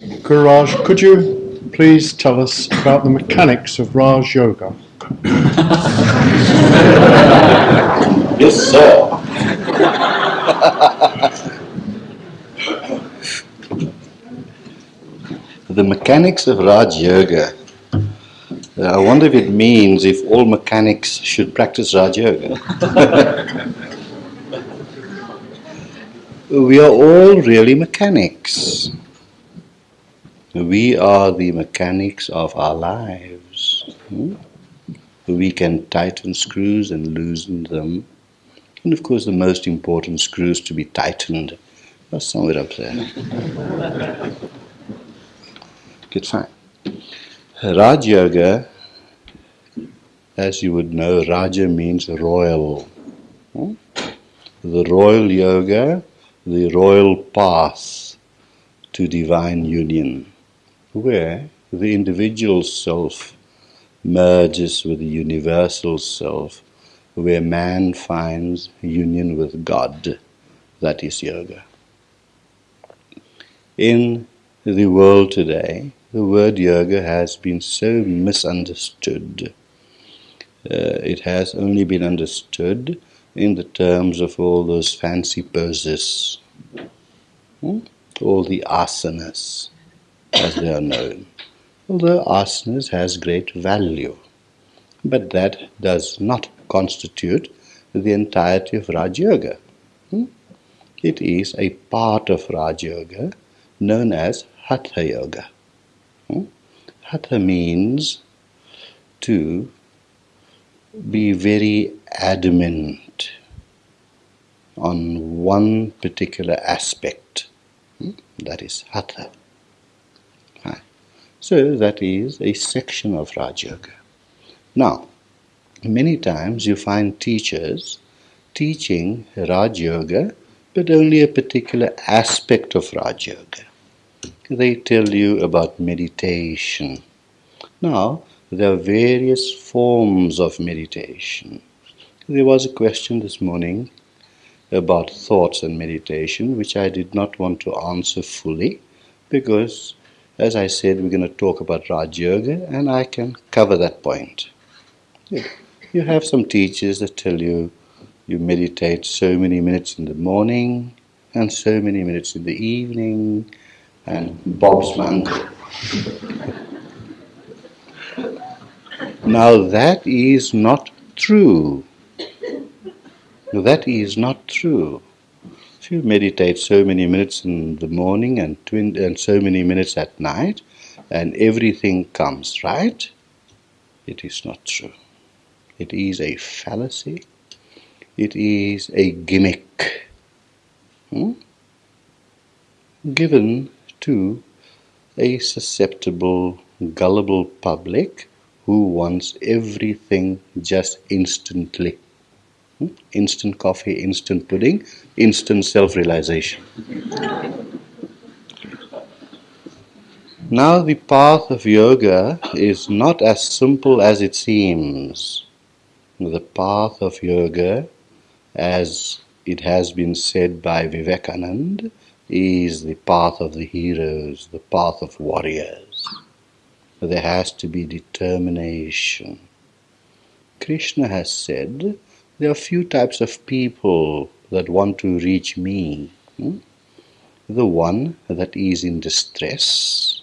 Guru Raj, could you please tell us about the mechanics of Raj Yoga? yes, sir. the mechanics of Raj Yoga. I wonder if it means if all mechanics should practice Raj Yoga. we are all really mechanics. We are the mechanics of our lives. Hmm? We can tighten screws and loosen them. And of course, the most important screws to be tightened are somewhere up there. Good, fine. Raj Yoga, as you would know, Raja means royal. Hmm? The royal yoga, the royal path to divine union where the individual self merges with the universal self, where man finds union with God. That is yoga. In the world today, the word yoga has been so misunderstood. Uh, it has only been understood in the terms of all those fancy poses, hmm? all the asanas as they are known. Although asanas has great value, but that does not constitute the entirety of Raj Yoga. Hmm? It is a part of Raj Yoga known as Hatha Yoga. Hmm? Hatha means to be very adamant on one particular aspect. Hmm? That is Hatha. So that is a section of Raj Yoga. Now, many times you find teachers teaching Raj Yoga, but only a particular aspect of Raj Yoga. They tell you about meditation. Now, there are various forms of meditation. There was a question this morning about thoughts and meditation, which I did not want to answer fully because as I said, we're going to talk about Raj Yoga, and I can cover that point. You have some teachers that tell you you meditate so many minutes in the morning and so many minutes in the evening, and Bob's my uncle. now that is not true. That is not true you meditate so many minutes in the morning and, and so many minutes at night, and everything comes, right? It is not true. It is a fallacy. It is a gimmick hmm? given to a susceptible, gullible public who wants everything just instantly. Instant coffee, instant pudding, instant self realization. Now, the path of yoga is not as simple as it seems. The path of yoga, as it has been said by Vivekananda, is the path of the heroes, the path of warriors. There has to be determination. Krishna has said there are few types of people that want to reach me. Hmm? The one that is in distress,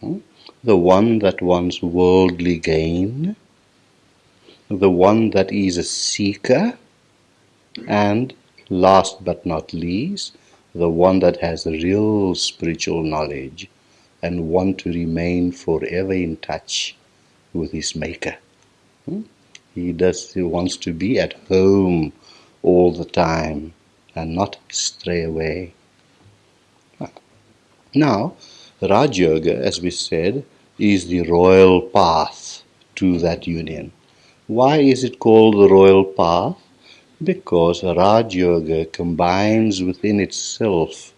hmm? the one that wants worldly gain, the one that is a seeker, and last but not least, the one that has real spiritual knowledge and want to remain forever in touch with his maker. Hmm? He does he wants to be at home all the time and not stray away. Now, Raj Yoga, as we said, is the royal path to that union. Why is it called the royal path? Because Raj Yoga combines within itself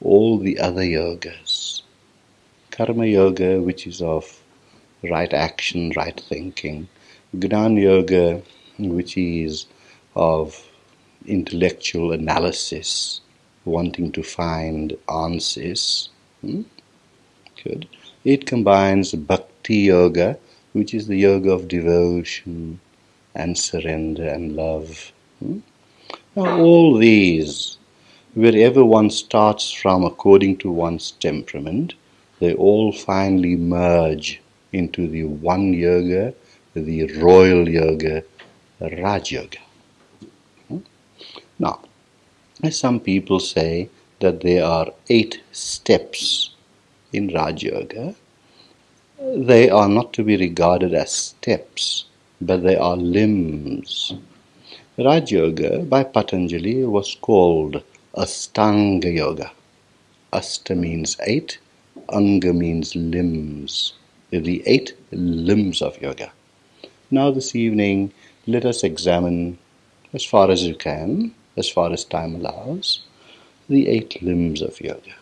all the other yogas. Karma Yoga, which is of right action, right thinking. Gnan Yoga, which is of intellectual analysis, wanting to find answers. Hmm? Good. It combines bhakti yoga, which is the yoga of devotion and surrender and love. Hmm? Now, all these, wherever one starts from according to one's temperament, they all finally merge into the one yoga, the royal yoga, Raj Yoga. Hmm? Now, some people say that there are eight steps in Raj Yoga, they are not to be regarded as steps, but they are limbs. Raj Yoga by Patanjali was called Astanga Yoga. Asta means eight, Anga means limbs, the eight limbs of yoga. Now, this evening, let us examine, as far as you can, as far as time allows, the eight limbs of yoga.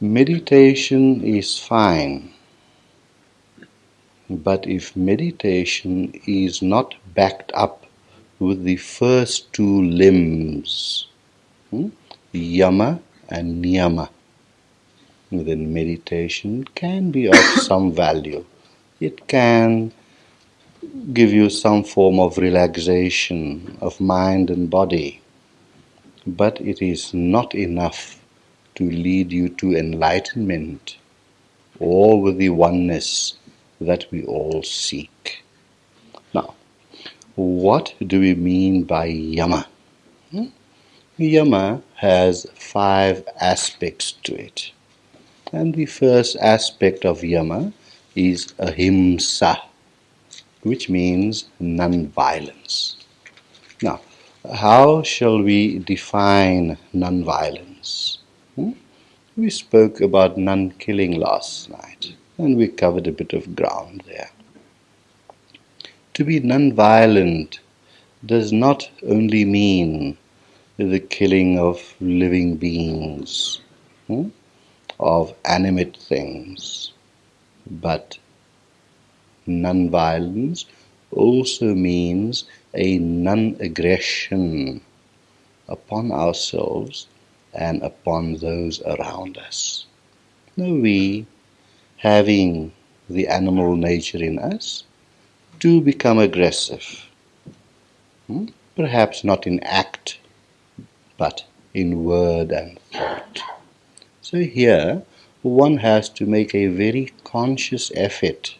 Meditation is fine, but if meditation is not backed up with the first two limbs, hmm, yama and niyama, then meditation can be of some value. It can give you some form of relaxation of mind and body, but it is not enough to lead you to enlightenment or with the oneness that we all seek. Now, what do we mean by yama? Hmm? Yama has five aspects to it. And the first aspect of yama is ahimsa, which means non-violence. Now, how shall we define non-violence? Hmm? We spoke about non-killing last night, and we covered a bit of ground there. To be non-violent does not only mean the killing of living beings, hmm? of animate things, but non-violence also means a non-aggression upon ourselves and upon those around us. Now we, having the animal nature in us, do become aggressive. Hmm? Perhaps not in act, but in word and thought. So here, one has to make a very conscious effort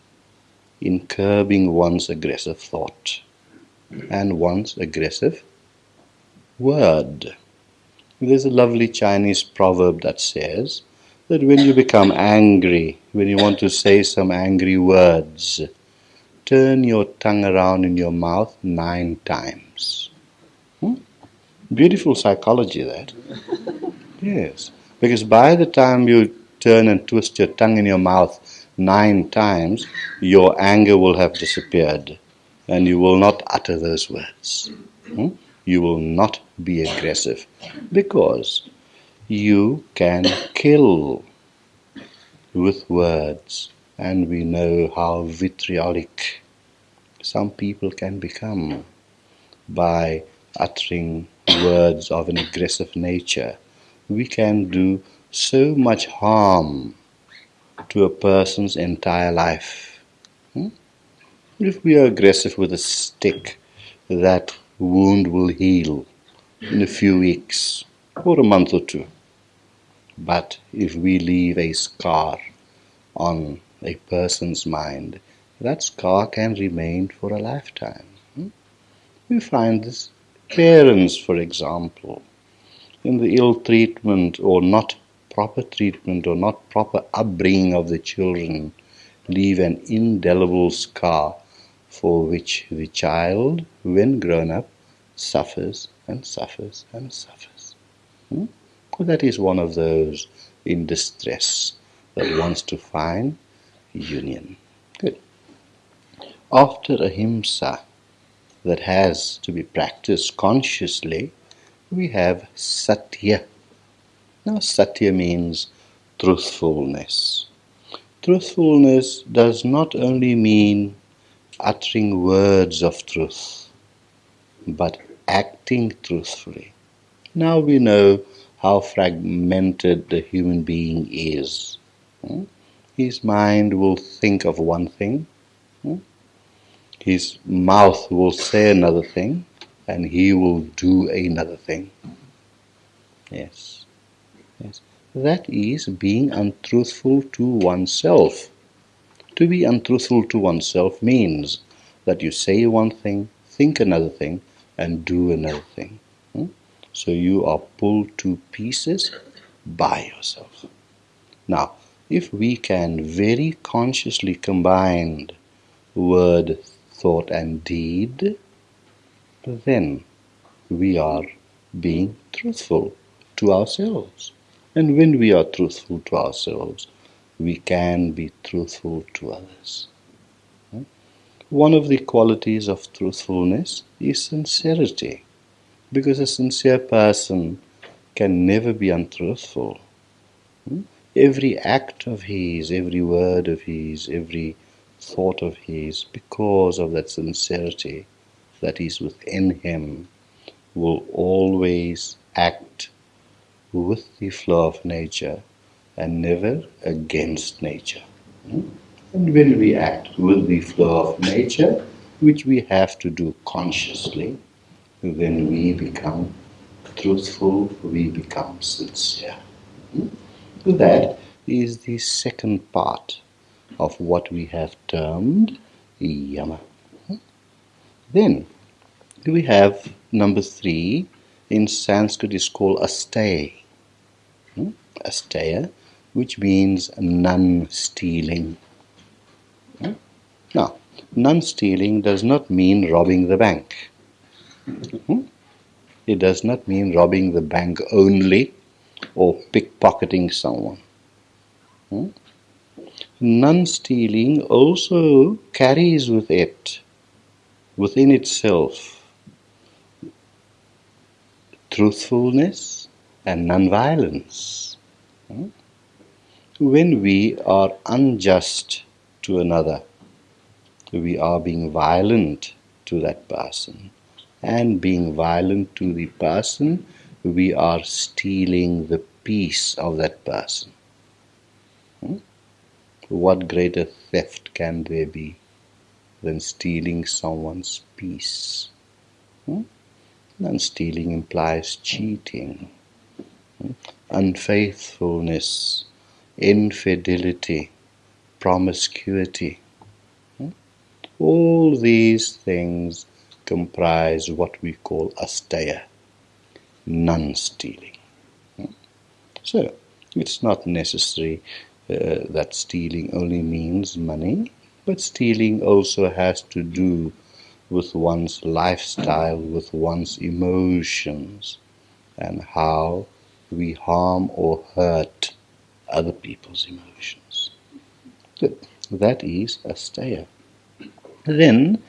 in curbing one's aggressive thought and one's aggressive word. There's a lovely Chinese proverb that says that when you become angry, when you want to say some angry words, turn your tongue around in your mouth nine times. Hmm? Beautiful psychology, that. yes. Because by the time you turn and twist your tongue in your mouth nine times, your anger will have disappeared and you will not utter those words. Hmm? You will not be aggressive because you can kill with words, and we know how vitriolic some people can become by uttering words of an aggressive nature. We can do so much harm to a person's entire life. Hmm? If we are aggressive with a stick, that wound will heal in a few weeks or a month or two. But if we leave a scar on a person's mind, that scar can remain for a lifetime. Hmm? We find this parents, for example, in the ill treatment or not proper treatment or not proper upbringing of the children leave an indelible scar for which the child, when grown up, suffers and suffers and suffers. Hmm? Well, that is one of those in distress that wants to find union. Good. After ahimsa that has to be practiced consciously, we have satya now, satya means truthfulness. Truthfulness does not only mean uttering words of truth, but acting truthfully. Now we know how fragmented the human being is. Hmm? His mind will think of one thing, hmm? his mouth will say another thing, and he will do another thing. Yes. That is being untruthful to oneself. To be untruthful to oneself means that you say one thing, think another thing, and do another thing. Hmm? So you are pulled to pieces by yourself. Now, if we can very consciously combine word, thought, and deed, then we are being truthful to ourselves. And when we are truthful to ourselves, we can be truthful to others. One of the qualities of truthfulness is sincerity, because a sincere person can never be untruthful. Hmm? Every act of his, every word of his, every thought of his, because of that sincerity that is within him, will always act with the flow of nature and never against nature. Hmm? And when we act with the flow of nature, which we have to do consciously, then we become truthful, we become sincere. Hmm? That is the second part of what we have termed yama. Hmm? Then we have number three in Sanskrit is called asteya. Asteya, which means non stealing. Hmm? Now, non stealing does not mean robbing the bank. Hmm? It does not mean robbing the bank only or pickpocketing someone. Hmm? Non stealing also carries with it, within itself, truthfulness and non-violence. When we are unjust to another, we are being violent to that person. And being violent to the person, we are stealing the peace of that person. Hmm? What greater theft can there be than stealing someone's peace? Hmm? And stealing implies cheating, hmm? Unfaithfulness, infidelity, promiscuity. All these things comprise what we call asteya, non stealing. So, it's not necessary uh, that stealing only means money, but stealing also has to do with one's lifestyle, with one's emotions, and how we harm or hurt other people's emotions. Good. That is asteya. Then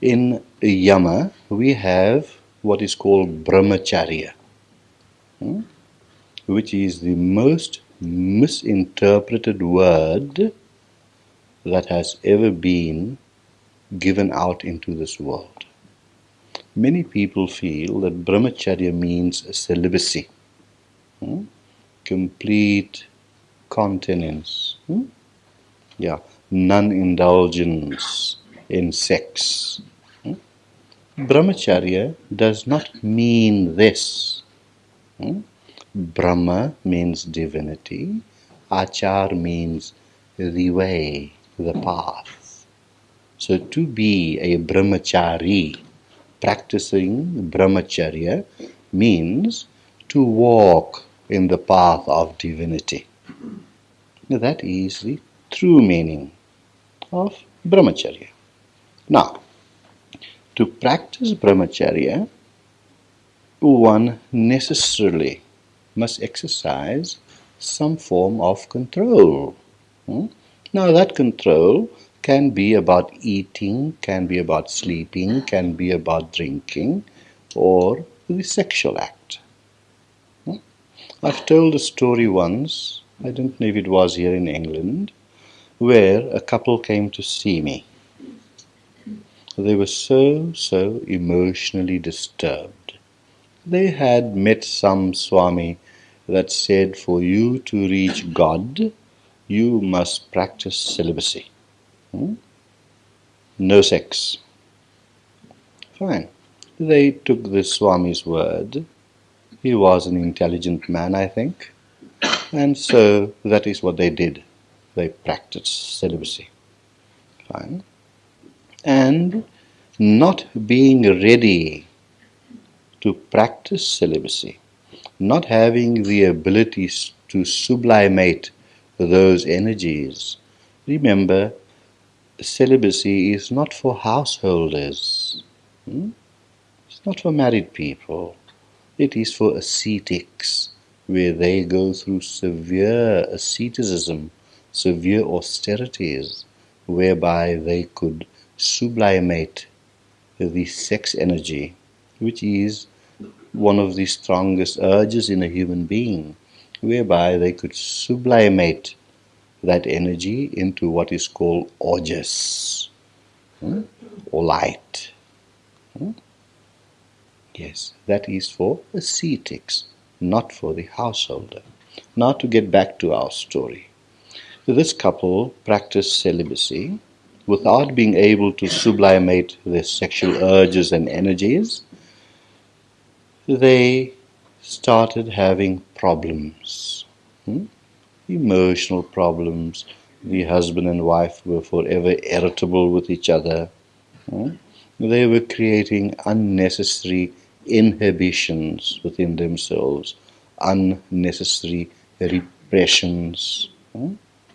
in Yama we have what is called brahmacharya, hmm, which is the most misinterpreted word that has ever been given out into this world. Many people feel that brahmacharya means celibacy, hmm? complete continence, hmm? yeah, non-indulgence in sex. Hmm? Brahmacharya does not mean this. Hmm? Brahma means divinity, Achar means the way, the path. So to be a brahmachari, practicing brahmacharya, means to walk in the path of divinity. Now that is the true meaning of brahmacharya. Now, to practice brahmacharya, one necessarily must exercise some form of control. Hmm? Now, that control can be about eating, can be about sleeping, can be about drinking, or the sexual act. I've told a story once, I don't know if it was here in England, where a couple came to see me. They were so, so emotionally disturbed. They had met some Swami that said for you to reach God, you must practice celibacy. Hmm? No sex. Fine. They took the Swami's word. He was an intelligent man, I think. And so that is what they did. They practiced celibacy. Fine. And not being ready to practice celibacy, not having the abilities to sublimate those energies. Remember, celibacy is not for householders. Hmm? It's not for married people. It is for ascetics, where they go through severe asceticism, severe austerities, whereby they could sublimate the sex energy, which is one of the strongest urges in a human being, whereby they could sublimate that energy into what is called ojas hmm? or light. Hmm? Yes, that is for ascetics, not for the householder. Now to get back to our story. This couple practiced celibacy without being able to sublimate their sexual urges and energies. They started having problems, hmm? emotional problems. The husband and wife were forever irritable with each other. Hmm? They were creating unnecessary inhibitions within themselves, unnecessary repressions. Hmm?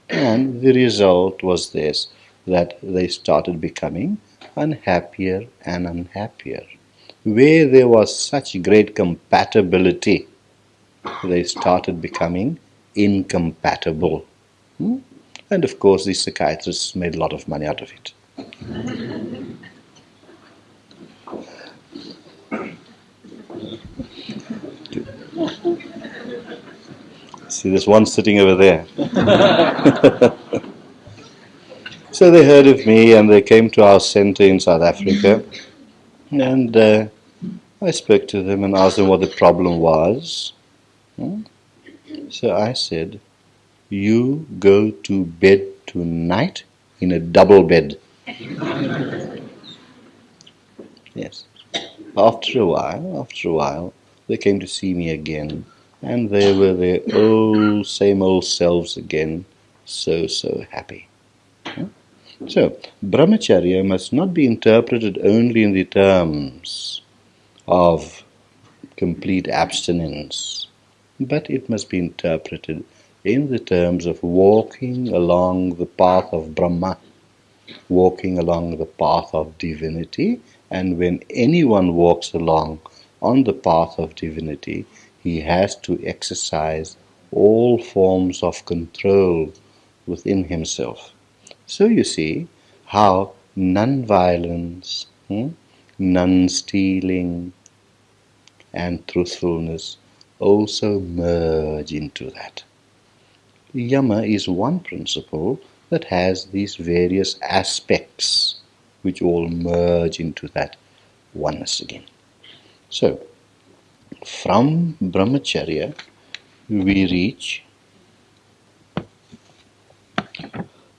And the result was this that they started becoming unhappier and unhappier. Where there was such great compatibility, they started becoming incompatible. Hmm? And of course, the psychiatrists made a lot of money out of it. See, there's one sitting over there. so they heard of me and they came to our center in South Africa. And uh, I spoke to them and asked them what the problem was. Hmm? So I said, You go to bed tonight in a double bed. yes. After a while, after a while, they came to see me again and they were their old, same old selves again, so, so happy. So, brahmacharya must not be interpreted only in the terms of complete abstinence, but it must be interpreted in the terms of walking along the path of Brahma, walking along the path of divinity, and when anyone walks along on the path of divinity, he has to exercise all forms of control within himself. So you see how non-violence, hmm, non-stealing, and truthfulness also merge into that. Yama is one principle that has these various aspects which all merge into that oneness again. So, from brahmacharya we reach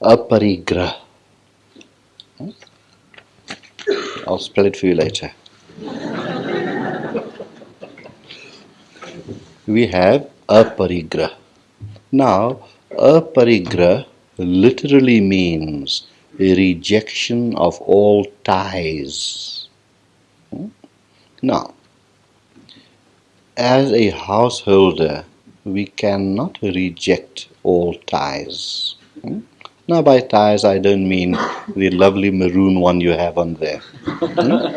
aparigrah. I'll spell it for you later. we have aparigrah. Now, aparigrah literally means a rejection of all ties. Now, as a householder, we cannot reject all ties. Hmm? Now, by ties, I don't mean the lovely maroon one you have on there. Hmm?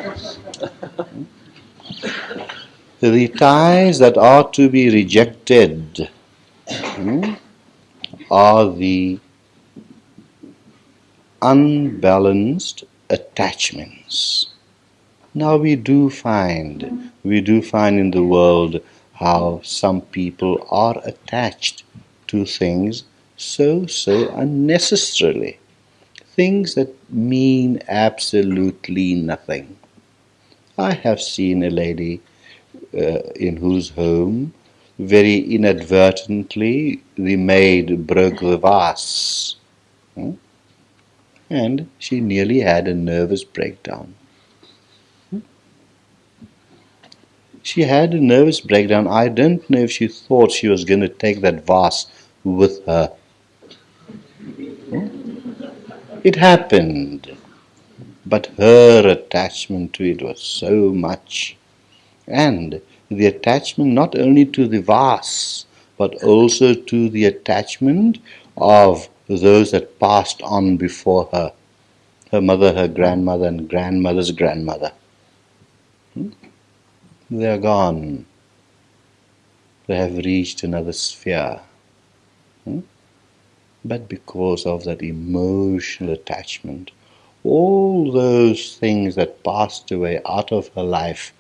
the ties that are to be rejected hmm, are the unbalanced attachments. Now we do find, we do find in the world how some people are attached to things so, so unnecessarily. Things that mean absolutely nothing. I have seen a lady uh, in whose home very inadvertently, the maid broke the vase. Hmm? And she nearly had a nervous breakdown. She had a nervous breakdown. I don't know if she thought she was going to take that vase with her. It happened, but her attachment to it was so much. And the attachment not only to the vase, but also to the attachment of those that passed on before her her mother, her grandmother, and grandmother's grandmother. Hmm? They are gone. They have reached another sphere. Hmm? But because of that emotional attachment, all those things that passed away out of her life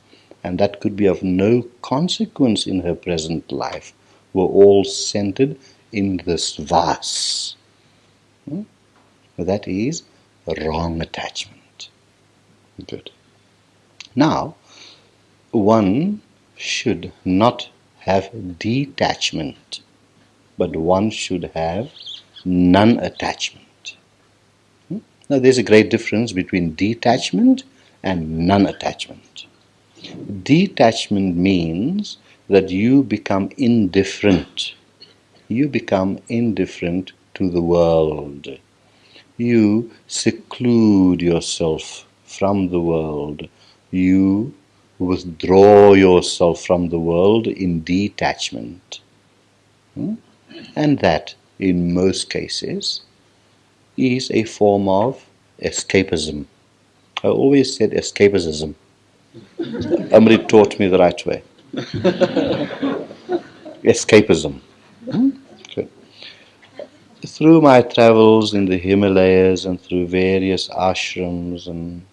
and that could be of no consequence in her present life, were all centered in this vase. Hmm? That is wrong attachment. Good. Now, one should not have detachment, but one should have non attachment. Hmm? Now, there's a great difference between detachment and non attachment. Detachment means that you become indifferent. You become indifferent to the world. You seclude yourself from the world. You withdraw yourself from the world in detachment. Hmm? And that, in most cases, is a form of escapism. I always said escapism Somebody taught me the right way. Escapism. Hmm? Through my travels in the Himalayas and through various ashrams and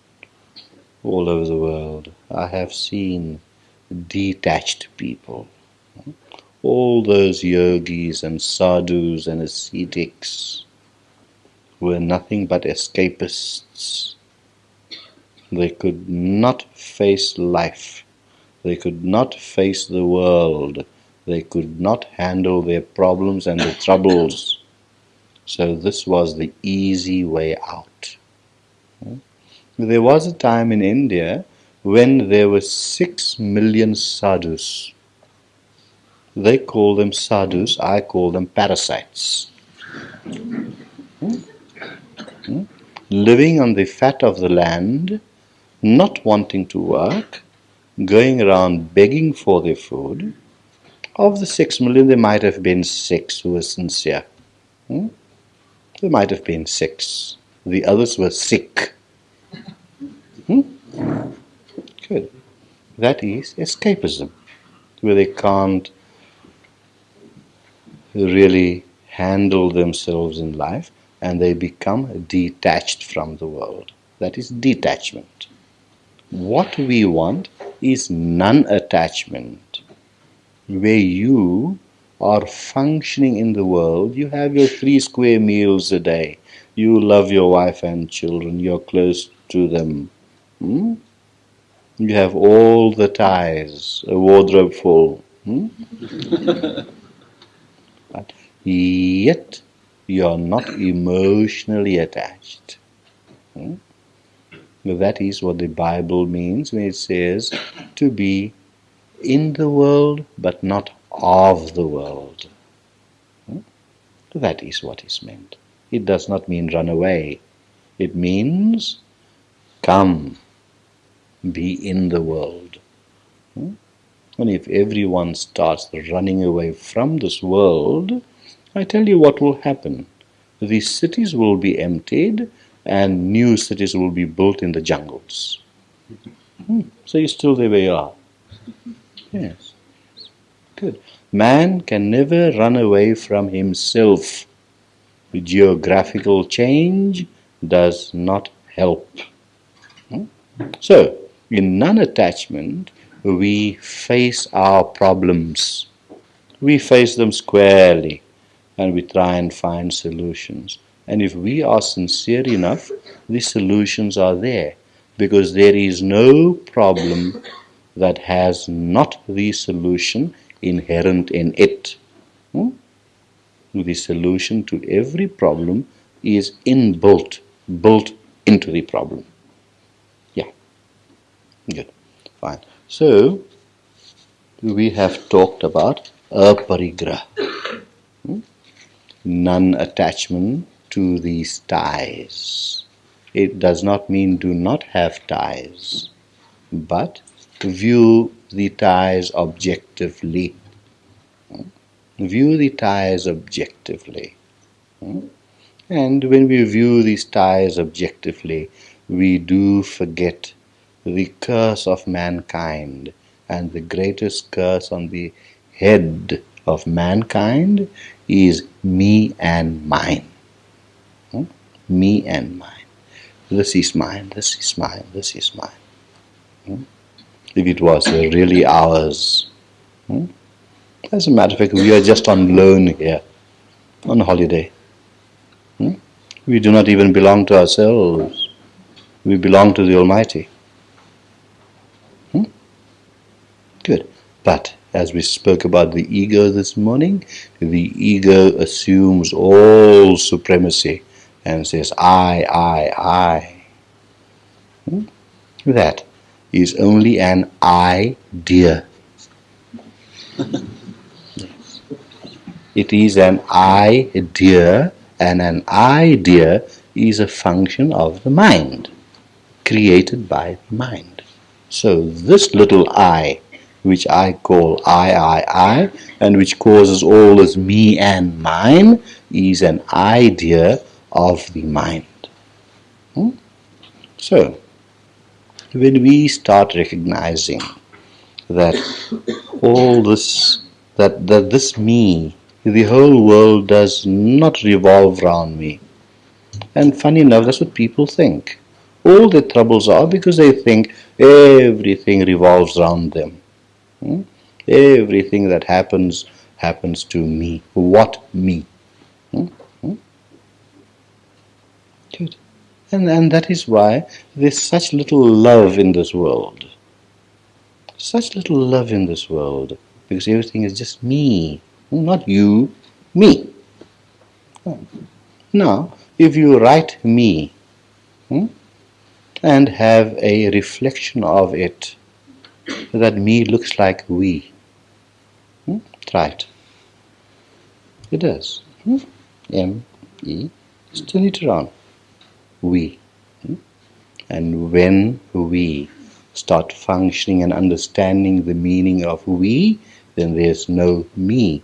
all over the world, I have seen detached people. All those yogis and sadhus and ascetics were nothing but escapists they could not face life. They could not face the world. They could not handle their problems and their troubles. So this was the easy way out. There was a time in India when there were six million sadhus. They call them sadhus, I call them parasites. Living on the fat of the land, not wanting to work, going around begging for their food. Of the six million, there might have been six who were sincere. Hmm? There might have been six. The others were sick. Hmm? Good. That is escapism, where they can't really handle themselves in life and they become detached from the world. That is detachment. What we want is non attachment, where you are functioning in the world. You have your three square meals a day. You love your wife and children. You're close to them. Hmm? You have all the ties, a wardrobe full. Hmm? but yet you are not emotionally attached. Hmm? That is what the Bible means when it says to be in the world but not of the world. Hmm? That is what is meant. It does not mean run away. It means come, be in the world. Hmm? And if everyone starts running away from this world, I tell you what will happen. These cities will be emptied and new cities will be built in the jungles. Hmm. So you're still there where you are. Yes. Man can never run away from himself. Geographical change does not help. Hmm? So, in non attachment, we face our problems. We face them squarely and we try and find solutions. And if we are sincere enough, the solutions are there. Because there is no problem that has not the solution inherent in it. Hmm? The solution to every problem is inbuilt, built into the problem. Yeah. Good. Fine. So, we have talked about aparigraha. Hmm? Non-attachment to these ties. It does not mean do not have ties, but view the ties objectively. Hmm? View the ties objectively. Hmm? And when we view these ties objectively, we do forget the curse of mankind and the greatest curse on the head of mankind is me and mine. Hmm? Me and mine. This is mine, this is mine, this is mine. Hmm? If it was really ours. Hmm? As a matter of fact, we are just on loan here, on holiday. Hmm? We do not even belong to ourselves. We belong to the Almighty. Hmm? Good. But as we spoke about the ego this morning, the ego assumes all supremacy and says, I, I, I. Hmm? That is only an idea. It is an idea, and an idea is a function of the mind, created by the mind. So this little I, which I call I, I, I, and which causes all this me and mine, is an idea of the mind. Hmm? So, when we start recognizing that all this, that, that this me the whole world does not revolve around me. And funny enough, that's what people think. All their troubles are because they think everything revolves around them. Hmm? Everything that happens, happens to me. What me? Hmm? Hmm? Good. And, and that is why there's such little love in this world. Such little love in this world. Because everything is just me. Not you, me. Now, if you write me hmm, and have a reflection of it, that me looks like we. Hmm, try it. It does. Hmm? M, E, just turn it around. We. Hmm? And when we start functioning and understanding the meaning of we, then there's no me.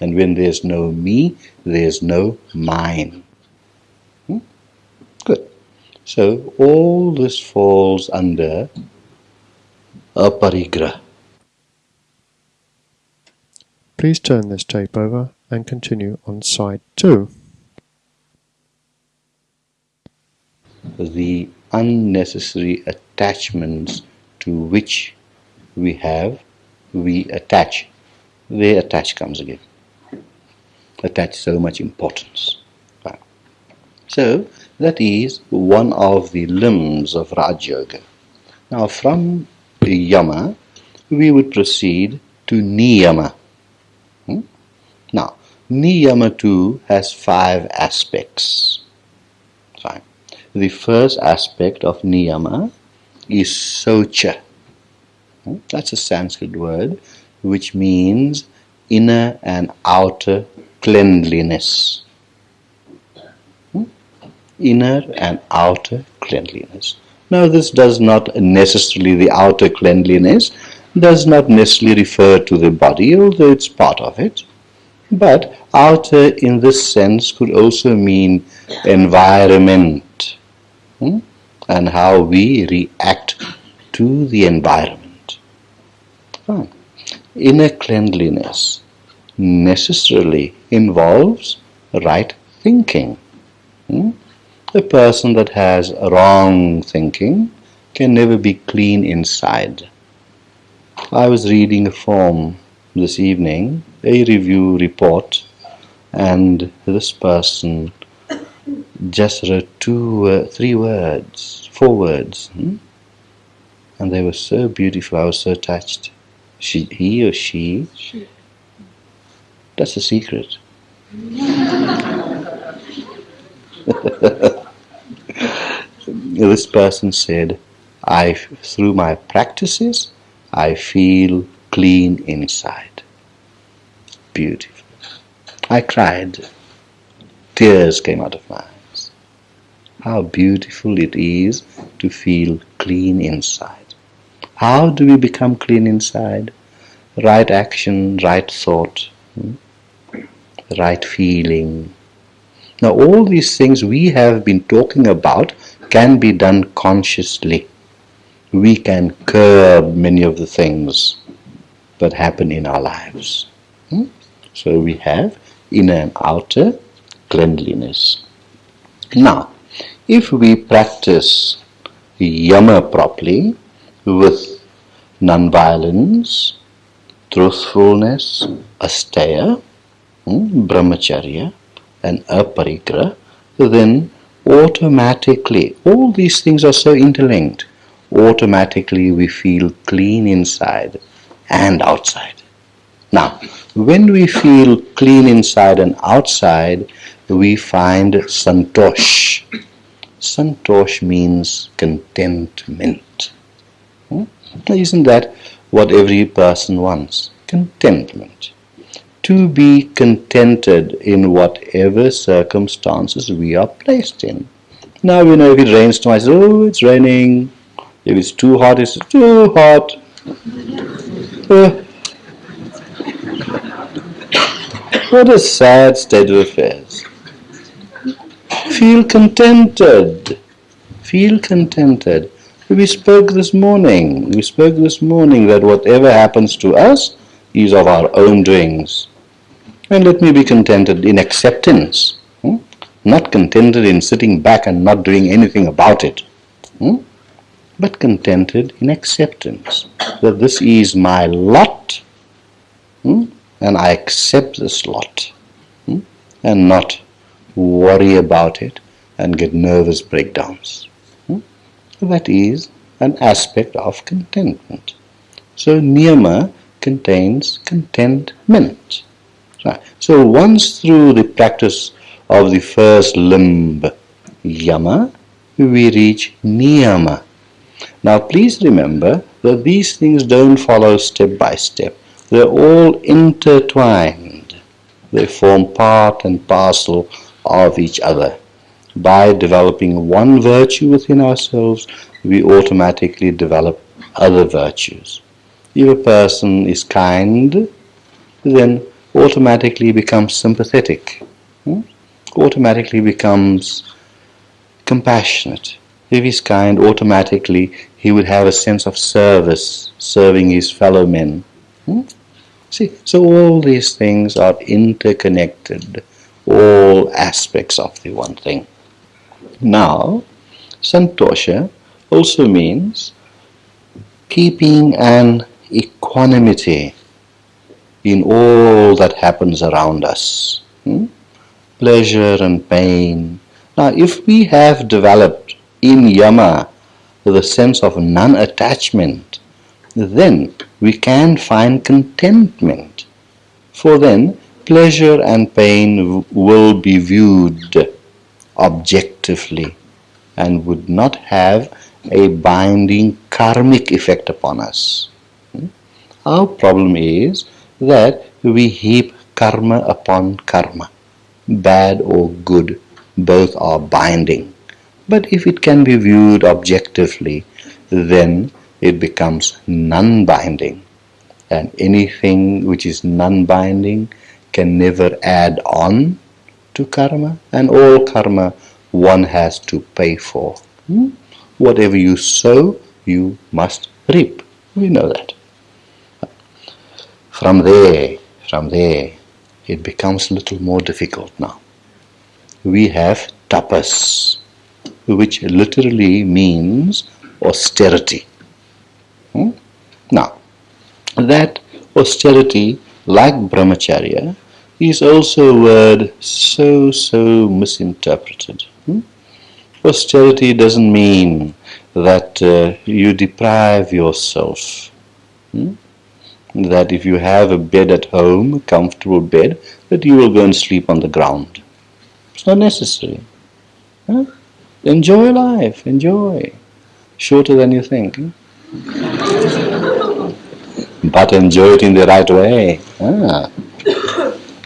And when there's no me, there's no mine. Hmm? Good. So all this falls under aparigraha. Please turn this tape over and continue on side two. The unnecessary attachments to which we have, we attach. The attach comes again attach so much importance. So that is one of the limbs of Raj Yoga. Now from Yama we would proceed to Niyama. Hmm? Now Niyama too has five aspects. The first aspect of Niyama is Saucha. Hmm? That's a Sanskrit word which means inner and outer cleanliness. Hmm? Inner and outer cleanliness. Now this does not necessarily, the outer cleanliness does not necessarily refer to the body, although it's part of it. But outer in this sense could also mean environment and how we react to the environment. Fine. Inner cleanliness necessarily involves right thinking. Hmm? A person that has wrong thinking can never be clean inside. I was reading a form this evening, a review report, and this person just wrote two, uh, three words, four words, hmm? and they were so beautiful. I was so touched. She, he or she? That's a secret. this person said, I, through my practices, I feel clean inside. Beautiful. I cried. Tears came out of my eyes. How beautiful it is to feel clean inside. How do we become clean inside? Right action, right thought, hmm? right feeling. Now, all these things we have been talking about can be done consciously. We can curb many of the things that happen in our lives. Hmm? So we have inner and outer cleanliness. Now, if we practice yama properly with non-violence, truthfulness, asteya, hmm, brahmacharya, and aparigraha, then automatically, all these things are so interlinked, automatically we feel clean inside and outside. Now, when we feel clean inside and outside, we find santosh. Santosh means contentment. Hmm? Isn't that what every person wants? Contentment to be contented in whatever circumstances we are placed in. Now we know if it rains twice, oh, it's raining. If it's too hot, it's too hot. Uh, what a sad state of affairs. Feel contented. Feel contented. We spoke this morning. We spoke this morning that whatever happens to us is of our own doings. And let me be contented in acceptance, hmm? not contented in sitting back and not doing anything about it, hmm? but contented in acceptance that this is my lot hmm? and I accept this lot hmm? and not worry about it and get nervous breakdowns. Hmm? That is an aspect of contentment. So niyama contains contentment. Right. So once through the practice of the first limb, yama, we reach niyama. Now please remember that these things don't follow step by step. They're all intertwined. They form part and parcel of each other. By developing one virtue within ourselves, we automatically develop other virtues. If a person is kind, then automatically becomes sympathetic, hmm? automatically becomes compassionate. If he's kind, automatically he would have a sense of service, serving his fellow men. Hmm? See, so all these things are interconnected, all aspects of the one thing. Now, santosha also means keeping an equanimity in all that happens around us. Hmm? Pleasure and pain. Now, if we have developed in yama the sense of non-attachment, then we can find contentment. For then, pleasure and pain will be viewed objectively and would not have a binding karmic effect upon us. Hmm? Our problem is that we heap karma upon karma. Bad or good, both are binding. But if it can be viewed objectively, then it becomes non-binding. And anything which is non-binding can never add on to karma. And all karma one has to pay for. Hmm? Whatever you sow, you must reap. We know that. From there, from there, it becomes a little more difficult now. We have tapas, which literally means austerity. Hmm? Now, that austerity, like brahmacharya, is also a word so, so misinterpreted. Hmm? Austerity doesn't mean that uh, you deprive yourself. Hmm? that if you have a bed at home, a comfortable bed, that you will go and sleep on the ground. It's not necessary. Huh? Enjoy life, enjoy. Shorter than you think. But enjoy it in the right way. Ah.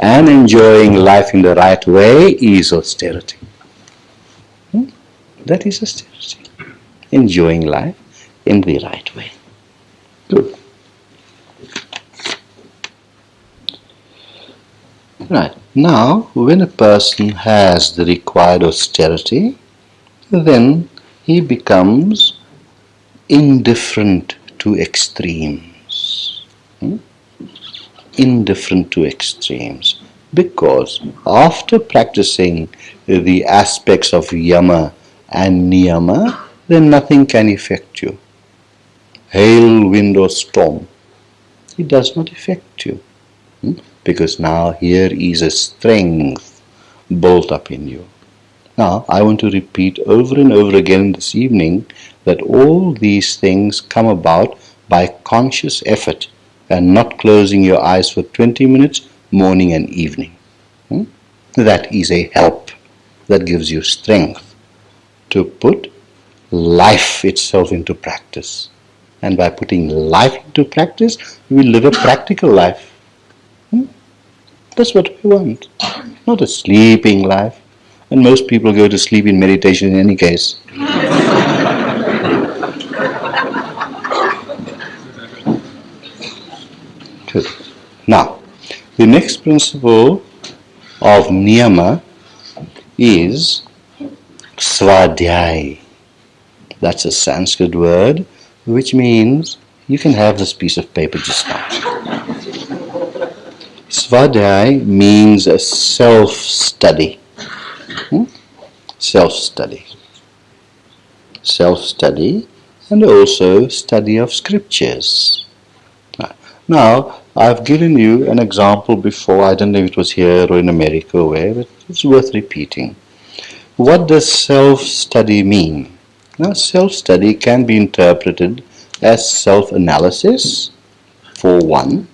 And enjoying life in the right way is austerity. Hmm? That is austerity. Enjoying life in the right way. Good. Right. Now, when a person has the required austerity, then he becomes indifferent to extremes. Indifferent to extremes. Because after practicing the aspects of yama and niyama, then nothing can affect you. Hail, wind, or storm, it does not affect you. Hmm? Because now here is a strength built up in you. Now, I want to repeat over and over again this evening that all these things come about by conscious effort and not closing your eyes for 20 minutes morning and evening. Hmm? That is a help that gives you strength to put life itself into practice. And by putting life into practice, you will live a practical life. Hmm? That's what we want. Not a sleeping life. And most people go to sleep in meditation in any case. Now, the next principle of niyama is svadhyay. That's a Sanskrit word which means you can have this piece of paper just now. Svadhyay means a self study. Hmm? Self study. Self study and also study of scriptures. Now, I've given you an example before, I don't know if it was here or in America or where, but it's worth repeating. What does self study mean? Now, self study can be interpreted as self analysis, for one,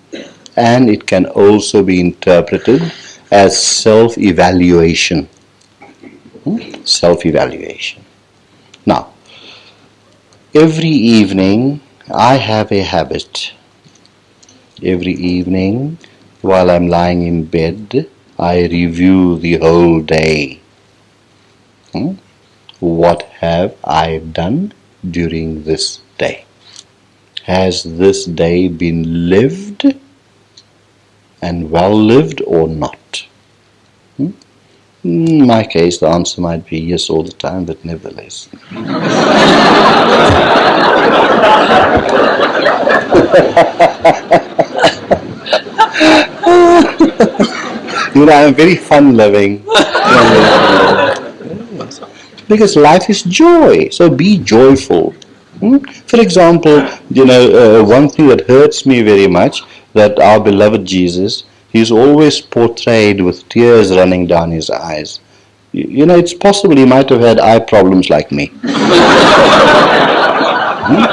and it can also be interpreted as self evaluation. Hmm? Self evaluation. Now, every evening I have a habit. Every evening while I'm lying in bed, I review the whole day. Hmm? What have I done during this day? Has this day been lived and well lived or not? Hmm? In my case, the answer might be yes all the time, but nevertheless. you know, I'm very fun loving. because life is joy, so be joyful. Hmm? For example, you know, uh, one thing that hurts me very much that our beloved Jesus, he's always portrayed with tears running down his eyes. You, know, it's possible he might have had eye problems like me. hmm?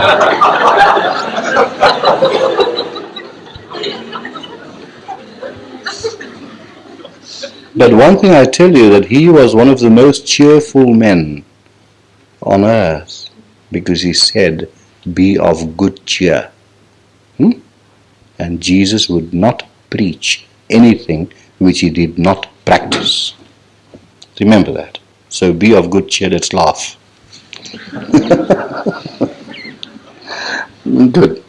But one thing I tell you that he was one of the most cheerful men on earth because he said, Be of good cheer. Hmm? And Jesus would not preach anything which he did not practice. Remember that. So be of good cheer, let's laugh. good.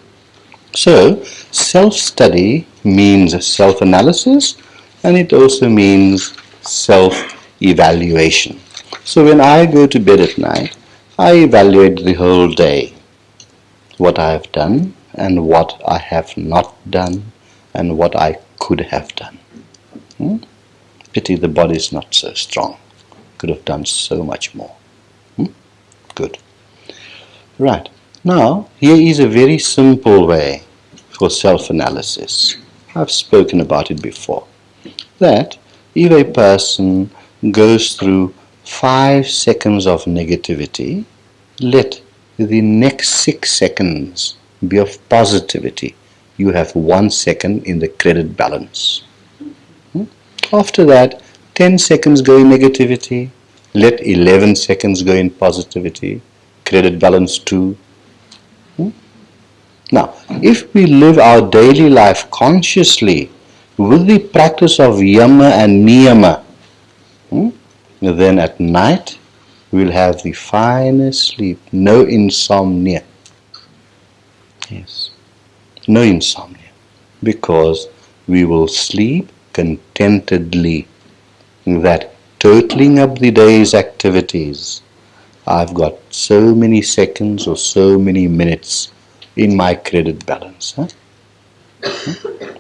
So, self study means self analysis and it also means self evaluation. So when I go to bed at night, I evaluate the whole day what I have done and what I have not done and what I could have done. Hmm? Pity the body is not so strong. Could have done so much more. Hmm? Good. Right. Now, here is a very simple way for self analysis. I've spoken about it before that if a person goes through five seconds of negativity, let the next six seconds be of positivity. you have one second in the credit balance. Hmm? After that, 10 seconds go in negativity, let 11 seconds go in positivity, credit balance 2. Hmm? Now, if we live our daily life consciously with the practice of yama and niyama, hmm, then at night we'll have the finest sleep, no insomnia. Yes, no insomnia, because we will sleep contentedly. That totaling up the day's activities, I've got so many seconds or so many minutes in my credit balance. Huh?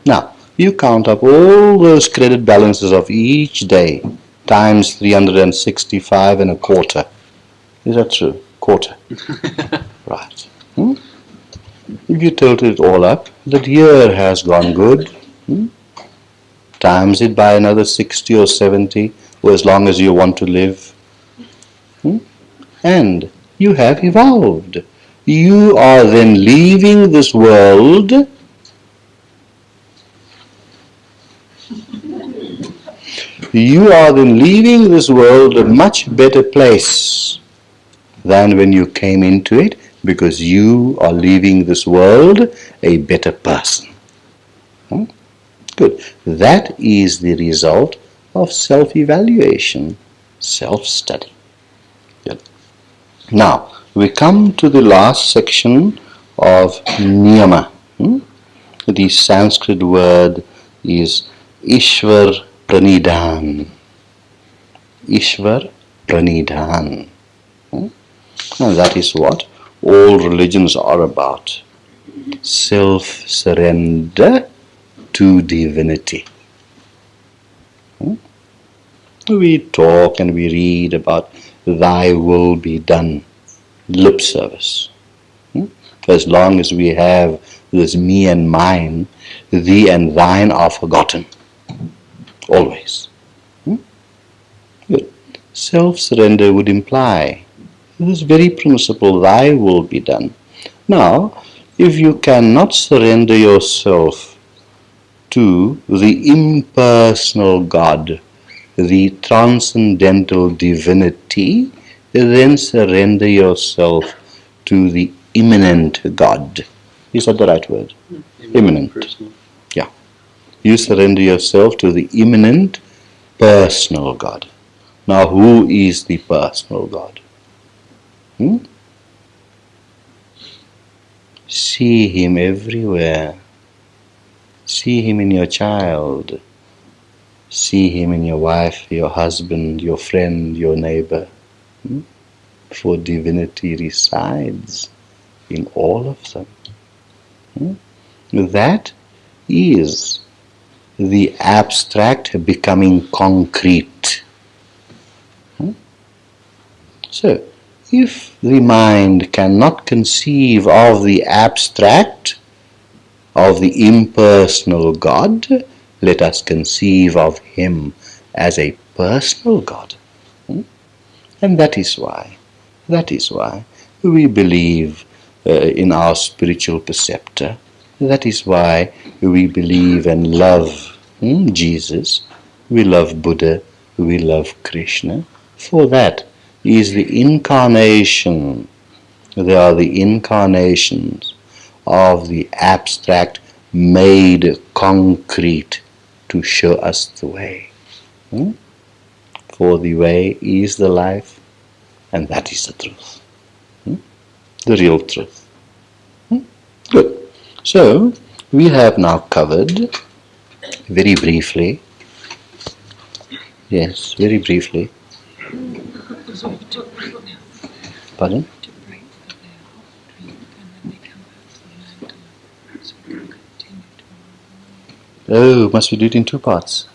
Now, you count up all those credit balances of each day times 365 and a quarter. Is that true? Quarter. right. Hmm? If you total it all up, that year has gone good. Hmm? Times it by another 60 or 70, or as long as you want to live. Hmm? And you have evolved. You are then leaving this world you are then leaving this world a much better place than when you came into it because you are leaving this world a better person. Hmm? Good. That is the result of self-evaluation, self-study. Now, we come to the last section of niyama. Hmm? The Sanskrit word is Ishvar Pranidhan. Ishvar Pranidhan. And that is what all religions are about. Self surrender to divinity. Hmm? We talk and we read about thy will be done, lip service. Hmm? As long as we have this me and mine, thee and thine are forgotten always. Hmm? Self surrender would imply this very principle, thy will be done. Now, if you cannot surrender yourself to the impersonal God, the transcendental divinity, then surrender yourself to the immanent God. Is that the right word? Immanent. immanent you surrender yourself to the immanent personal God. Now, who is the personal God? Hmm? See Him everywhere. See Him in your child. See Him in your wife, your husband, your friend, your neighbor. Hmm? For divinity resides in all of them. Hmm? That is the abstract becoming concrete. Hmm? So, if the mind cannot conceive of the abstract, of the impersonal God, let us conceive of Him as a personal God. Hmm? And that is why, that is why we believe uh, in our spiritual preceptor. That is why we believe and love Hmm? Jesus, we love Buddha, we love Krishna. For that is the incarnation. They are the incarnations of the abstract made concrete to show us the way. Hmm? For the way is the life, and that is the truth. Hmm? The real truth. Hmm? Good. So, we have now covered very briefly. Yes, very briefly. Pardon? Oh, must we do it in two parts?